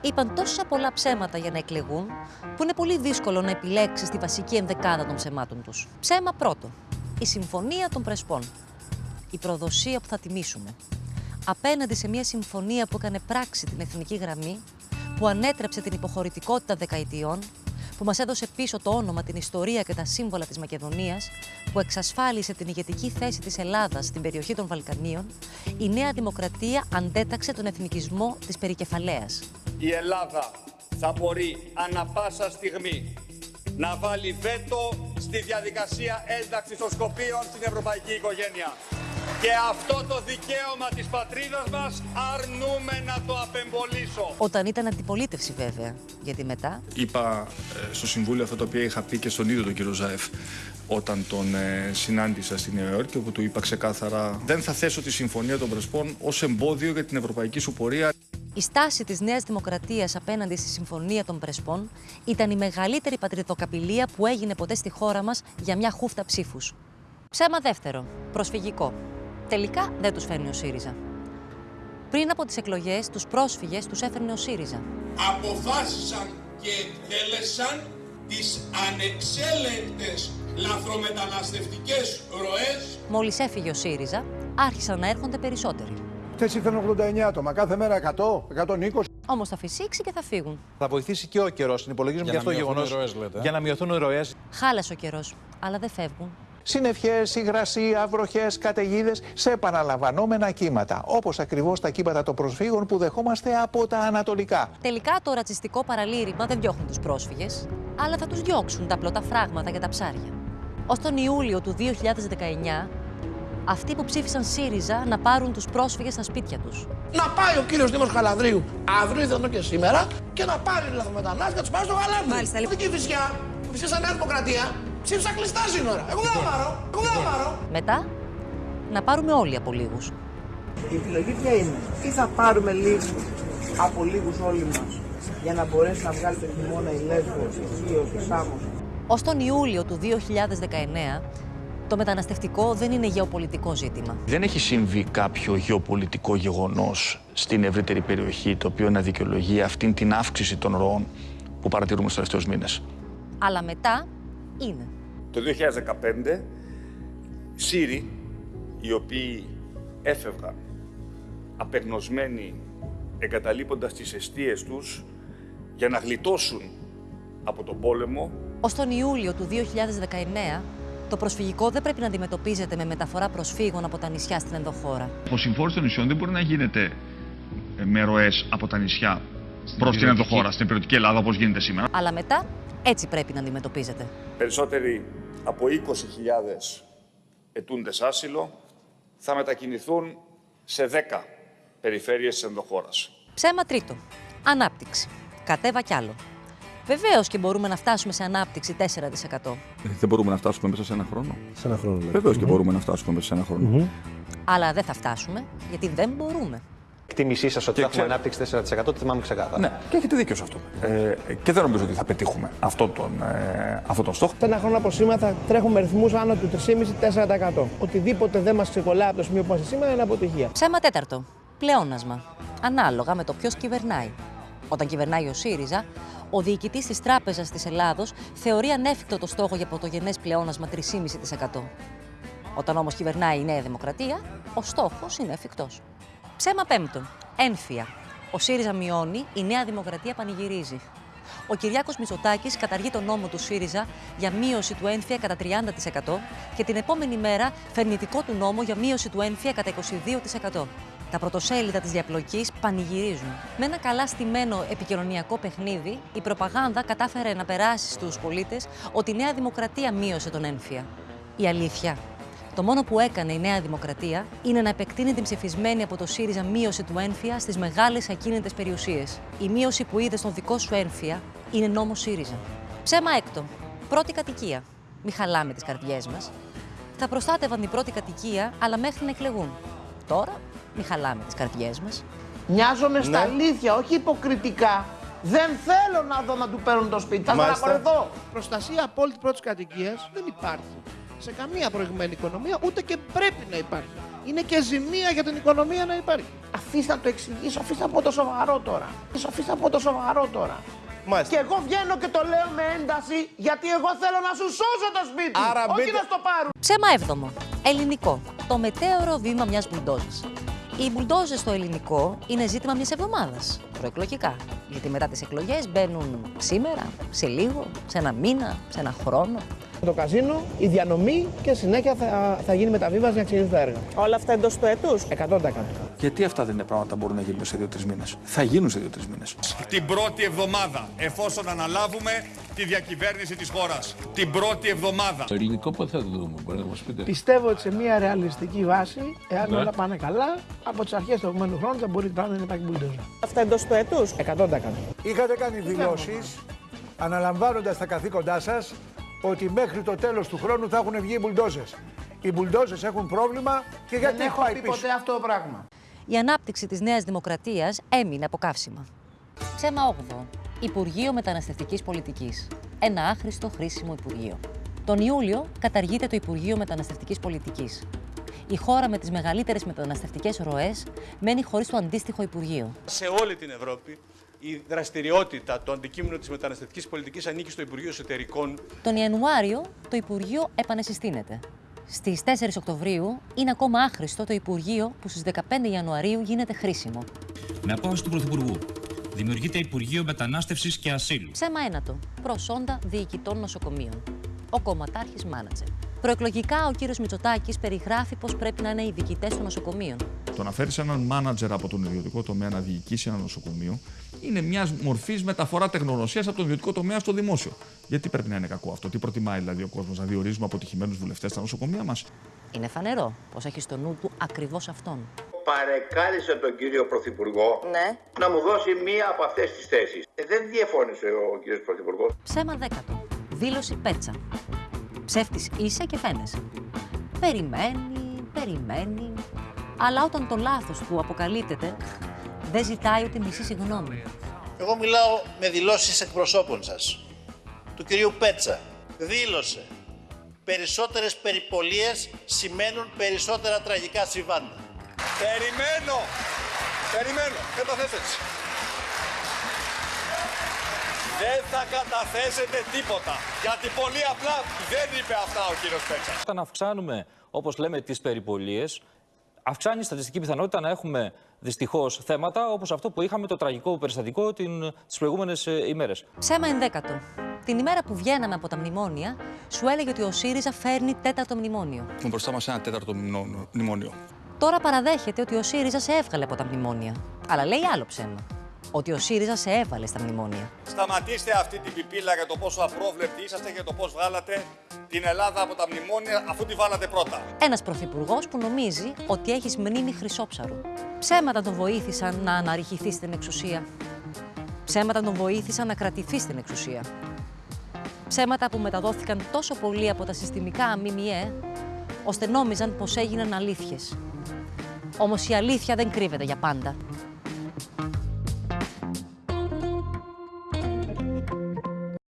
είπαν τόσα πολλά ψέματα για να εκλεγούν, που είναι πολύ δύσκολο να επιλέξεις τη βασική ενδεκάδα των ψεμάτων τους. Ψέμα πρώτο. Η συμφωνία των Πρεσπών. Η προδοσία που θα τιμήσουμε. Απέναντι σε μια συμφωνία που έκανε πράξη την εθνική γραμμή, που ανέτρεψε την υποχωρητικότητα δεκαετιών, που μας έδωσε πίσω το όνομα, την ιστορία και τα σύμβολα της Μακεδονίας, που εξασφάλισε την ηγετική θέση της Ελλάδας στην περιοχή των Βαλκανίων, η Νέα Δημοκρατία αντέταξε τον εθνικισμό της περικεφαλαίας. Η Ελλάδα θα μπορεί ανα πάσα στιγμή να βάλει βέτο στη διαδικασία ένταξης των Σκοπίων στην ευρωπαϊκή οικογένεια. Και αυτό το δικαίωμα της πατρίδας μας αρνούμε να το απεμπολίσω. Όταν ήταν αντιπολίτευση βέβαια, γιατί μετά; Είπα ε, στο Συμβούλιο αυτό το οποίο είχα πει και στον ίδιο τον κύριο Ζάεφ όταν τον ε, συνάντησα στη Νέα Υόρκη, όπου του είπα ξεκάθαρα δεν θα θέσω τη Συμφωνία των Πρεσπών ως εμπόδιο για την ευρωπαϊκή σου πορεία. Η στάση της Νέας Δημοκρατίας απέναντι στη Συμφωνία των Πρεσπών ήταν η μεγαλύτερη πατριδοκαπηλεία που έγινε ποτέ στη χώρα μας για μια χούφτα ψήφους. Ψέμα δεύτερο, προσφυγικό. Τελικά δεν τους φέρνει ο ΣΥΡΙΖΑ. Πριν από τις εκλογές, τους πρόσφυγες τους έφερνε ο ΣΥΡΙΖΑ. αποφάσισαν και εκτέλεσαν τις ανεξέλεγκτες λαθρομεταναστευτικές ροές Μόλις έφυγε ο ΣΥΡΙΖΑ, άρχισαν να έρχονται περισσότεροι. Χθε ήρθαν 89 άτομα, κάθε μέρα 100, 120. Όμως θα φυσήξει και θα φύγουν. Θα βοηθήσει και ο καιρός. Συνυπολογίζουμε και αυτό το γεγονός. Για να μειωθούν οι ροές. Χάλασε ο καιρός, αλλά δεν φεύγουν. Συννεφιές, υγρασία, βροχέ, καταιγίδες σε επαναλαμβανόμενα κύματα. Όπως ακριβώς τα κύματα των προσφύγων που δεχόμαστε από τα ανατολικά. Τελικά το ρατσιστικό παραλήρημα δεν διώχνουν τους πρόσφυγες, αλλά θα τους διώξουν τα πλωτά φράγματα για τα ψάρια. Ως τον Ιούλιο του 2019, αυτοί που ψήφισαν ΣΥΡΙΖΑ να πάρουν τους πρόσφυγες στα σπίτια τους. Να πάει ο κύριος Δήμος Χαλανδρίου αύριο, ιδανό και σήμερα, και να πάρει λαθρομετανάστε και να τους πάρει στο Χαλάνδρι. Μάλιστα, Αυτή και η φυσιά που ψήφισαν Νέα Δημοκρατία, ψήφισαν κλειστά σύνορα. Εγώ δεν θα πάρω. Εγώ δεν θα πάρω. Μετά, να πάρουμε όλοι από λίγους. Η επιλογή ποια είναι; Ή θα πάρουμε λίγους από λίγους όλοι μας για να μπορέσει να βγάλει τον χειμώνα η Λέσβος, η Χίος, η Σάμος. Ως τον Ιούλιο του 2019, το μεταναστευτικό δεν είναι γεωπολιτικό ζήτημα. Δεν έχει συμβεί κάποιο γεωπολιτικό γεγονός στην ευρύτερη περιοχή το οποίο να δικαιολογεί αυτήν την αύξηση των ροών που παρατηρούμε στους τελευταίους μήνες. Αλλά μετά είναι. Το 2015, Σύριοι, οι οποίοι έφευγαν απεγνωσμένοι εγκαταλείποντας τις αιστείες τους για να γλιτώσουν από τον πόλεμο, Ως τον Ιούλιο του 2019, το προσφυγικό δεν πρέπει να αντιμετωπίζεται με μεταφορά προσφύγων από τα νησιά στην ενδοχώρα. Η συμφόρηση των νησιών δεν μπορεί να γίνεται με ροές από τα νησιά προς την ενδοχώρα, στην περιοτική Ελλάδα όπως γίνεται σήμερα. Αλλά μετά έτσι πρέπει να αντιμετωπίζεται. περισσότεροι από 20.000 ετούντες άσυλο θα μετακινηθούν σε 10 περιφέρειες της ενδοχώρας. Ψέμα τρίτο. Ανάπτυξη. Κατέβα κι άλλο. Βεβαίως και μπορούμε να φτάσουμε σε ανάπτυξη 4%. Δεν μπορούμε να φτάσουμε μέσα σε ένα χρόνο. Σε ένα χρόνο λέει. Βεβαίως και μπορούμε να φτάσουμε μέσα σε ένα χρόνο. Αλλά δεν θα φτάσουμε γιατί δεν μπορούμε. Εκτίμησή σας ότι Και θα έχουμε ξέρω- ανάπτυξη 4% το θυμάμαι ξεκάθαρα. Ναι, και έχετε δίκιο σε αυτό. Ε, και δεν νομίζω ότι θα πετύχουμε αυτόν τον, ε, αυτόν τον στόχο. Σε ένα χρόνο από σήμερα θα τρέχουμε ρυθμούς άνω του 3,5-4%. Οτιδήποτε δεν μας ξεκολλάει από το σημείο που είμαστε σήμερα είναι αποτυχία. Ψέμα τέταρτο. Πλεόνασμα. Ανάλογα με το ποιος κυβερνάει. Όταν κυβερνάει ο ΣΥΡΙΖΑ, ο διοικητής της Τράπεζας της Ελλάδος θεωρεί ανέφικτο το στόχο για πρωτογενές πλεόνασμα 3,5%. Όταν όμως κυβερνάει η Νέα Δημοκρατία, ο στόχος είναι εφικτός. Ψέμα πέμπτο. Ένφια. Ο ΣΥΡΙΖΑ μειώνει, η Νέα Δημοκρατία πανηγυρίζει. Ο Κυριάκος Μητσοτάκης καταργεί τον νόμο του ΣΥΡΙΖΑ για μείωση του ένφια κατά 30% και την επόμενη μέρα φέρνει δικό του νόμο για μείωση του ένφια κατά 22%. Τα πρωτοσέλιδα της διαπλοκής πανηγυρίζουν. Με ένα καλά στημένο επικοινωνιακό παιχνίδι, η προπαγάνδα κατάφερε να περάσει στους πολίτες ότι η Νέα Δημοκρατία μείωσε τον ένφια. Η αλήθεια. Το μόνο που έκανε η Νέα Δημοκρατία είναι να επεκτείνει την ψηφισμένη από το ΣΥΡΙΖΑ μείωση του ένφια στις μεγάλες ακίνητες περιουσίες. Η μείωση που είδε στον δικό σου ένφια είναι νόμος ΣΥΡΙΖΑ. Ψέμα έκτο. Πρώτη κατοικία. Μη χαλάμε τις καρδιές μας. Θα προστάτευαν την πρώτη κατοικία, αλλά μέχρι να εκλεγούν. Τώρα, μη χαλάμε τις καρδιές μας. Μοιάζομαι στα αλήθεια, όχι υποκριτικά. Δεν θέλω να δω να του παίρνουν το σπίτι. Θα Μάλιστα. στεναχωρεθώ. Προστασία απόλυτη πρώτης κατοικίας δεν υπάρχει σε καμία προηγμένη οικονομία, ούτε και πρέπει να υπάρχει. Είναι και ζημία για την οικονομία να υπάρχει. Αφήστε να το εξηγήσω, αφήστε να πω το σοβαρό τώρα. Αφήστε να πω το σοβαρό τώρα. Μάλιστα. Και εγώ βγαίνω και το λέω με ένταση γιατί εγώ θέλω να σου σώσω το σπίτι. Άρα όχι μπείτε- να στο πάρουν. Ψέμα έβδομο. Ελληνικό. Το μετέωρο βήμα μιας μπουλντόζα. Οι μπουλντόζε στο ελληνικό είναι ζήτημα μιας εβδομάδας. Προεκλογικά. Γιατί μετά τις εκλογές μπαίνουν σήμερα, σε λίγο, σε ένα μήνα, σε ένα χρόνο. Το καζίνο, η διανομή και συνέχεια θα, θα γίνει μεταβίβαση για να ξεκινήσουν τα έργα. Όλα αυτά εντός του έτους; 100%. Γιατί αυτά δεν είναι πράγματα που μπορούν να γίνουν σε δύο-τρεις μήνες; Θα γίνουν σε δύο-τρεις μήνες. Την πρώτη εβδομάδα, εφόσον αναλάβουμε τη διακυβέρνηση της χώρας. Την πρώτη εβδομάδα. Το ελληνικό πότε θα το δούμε, μπορείτε να μας πείτε. Πιστεύω ότι σε μια ρεαλιστική βάση, εάν Ναι. όλα πάνε καλά, από τις αρχές του επόμενου χρόνου θα μπορεί πράγμα να υπάρχει μπουλντόζα. Αυτά εντός του έτους; 100%. Είχατε κάνει δηλώσεις αναλαμβάνοντας τα καθήκοντά σας ότι μέχρι το τέλος του χρόνου θα έχουν βγει οι μπουλντόζες. Οι μπουλντόζες έχουν πρόβλημα και γιατί Δεν έχω πάει πει πίσω; ποτέ αυτό το πράγμα. Η ανάπτυξη της Νέας Δημοκρατίας έμεινε από καύσιμα. Ψέμα 8. Υπουργείο Μεταναστευτικής Πολιτικής. Ένα άχρηστο χρήσιμο Υπουργείο. Τον Ιούλιο καταργείται το Υπουργείο Μεταναστευτικής Πολιτικής. Η χώρα με τις μεγαλύτερες μεταναστευτικές ροές μένει χωρίς το αντίστοιχο Υπουργείο. Σε όλη την Ευρώπη η δραστηριότητα, το αντικείμενο της μεταναστευτικής πολιτικής ανήκει στο Υπουργείο Εσωτερικών. Τον Ιανουάριο το Υπουργείο επανεσυστήνεται. Στις 4 Οκτωβρίου είναι ακόμα άχρηστο το Υπουργείο που στις 15 Ιανουαρίου γίνεται χρήσιμο. Με απόφαση του Πρωθυπουργού δημιουργείται Υπουργείο Μετανάστευσης και Ασύλου. Ψέμα ένατο. Προσόντα διοικητών νοσοκομείων. Ο κομματάρχης μάνατζερ. Προεκλογικά, ο κύριος Μητσοτάκης περιγράφει πώς πρέπει να είναι οι διοικητές των νοσοκομείων. Το να φέρεις έναν μάνατζερ από τον ιδιωτικό τομέα να διοικήσει ένα νοσοκομείο είναι μια μορφής μεταφορά τεχνογνωσία από τον ιδιωτικό τομέα στο δημόσιο. Γιατί πρέπει να είναι κακό αυτό, τι προτιμάει δηλαδή ο κόσμος, να διορίζουμε αποτυχημένους βουλευτές στα νοσοκομεία μας; Είναι φανερό πως έχει στο νου του ακριβώς αυτόν. παρεκάλεσε τον κύριο Πρωθυπουργό Ναι. να μου δώσει μία από αυτές τις θέσεις. Ε, δεν διαφώνησε ο κύριος Πρωθυπουργός. Ψέμα δέκατο. Δήλωση πέτσα. Ψεύτης είσαι και φαίνεσαι. Περιμένει, περιμένει. Αλλά όταν το λάθος του αποκαλύπτεται, δεν ζητάει ούτε μισή συγγνώμη. Εγώ μιλάω με δηλώσεις εκπροσώπων σας. Του κυρίου Πέτσα. Δήλωσε. Περισσότερες περιπολίες σημαίνουν περισσότερα τραγικά συμβάντα. Περιμένω. Περιμένω. Δεν το θες έτσι. Δεν θα καταθέσετε τίποτα. Γιατί πολύ απλά δεν είπε αυτά ο κύριος Πέτσα. Όταν αυξάνουμε, όπως λέμε, τις περιπολίες, αυξάνει η στατιστική πιθανότητα να έχουμε δυστυχώς θέματα όπως αυτό που είχαμε το τραγικό περιστατικό τις προηγούμενες ημέρες. Ψέμα ενδέκατο. Την ημέρα που βγαίναμε από τα μνημόνια, σου έλεγε ότι ο ΣΥΡΙΖΑ φέρνει τέταρτο μνημόνιο. Έχουμε μπροστά μας ένα τέταρτο μνημόνιο. Τώρα παραδέχεται ότι ο ΣΥΡΙΖΑ σε έβγαλε από τα μνημόνια. Αλλά λέει άλλο ψέμα. Ότι ο ΣΥΡΙΖΑ σε έβαλε στα μνημόνια. Σταματήστε αυτή την πιπίλα για το πόσο απρόβλεπτοι είσαστε και το πώς βγάλατε την Ελλάδα από τα μνημόνια αφού τη βάλατε πρώτα. Ένας πρωθυπουργός που νομίζει ότι έχεις μνήμη χρυσόψαρου. Ψέματα τον βοήθησαν να αναρριχηθεί στην εξουσία. Ψέματα τον βοήθησαν να κρατηθεί στην εξουσία. Ψέματα που μεταδόθηκαν τόσο πολύ από τα συστημικά ΜΜΕ, ώστε νόμιζαν πως έγιναν αλήθειες. Όμως η αλήθεια δεν κρύβεται για πάντα.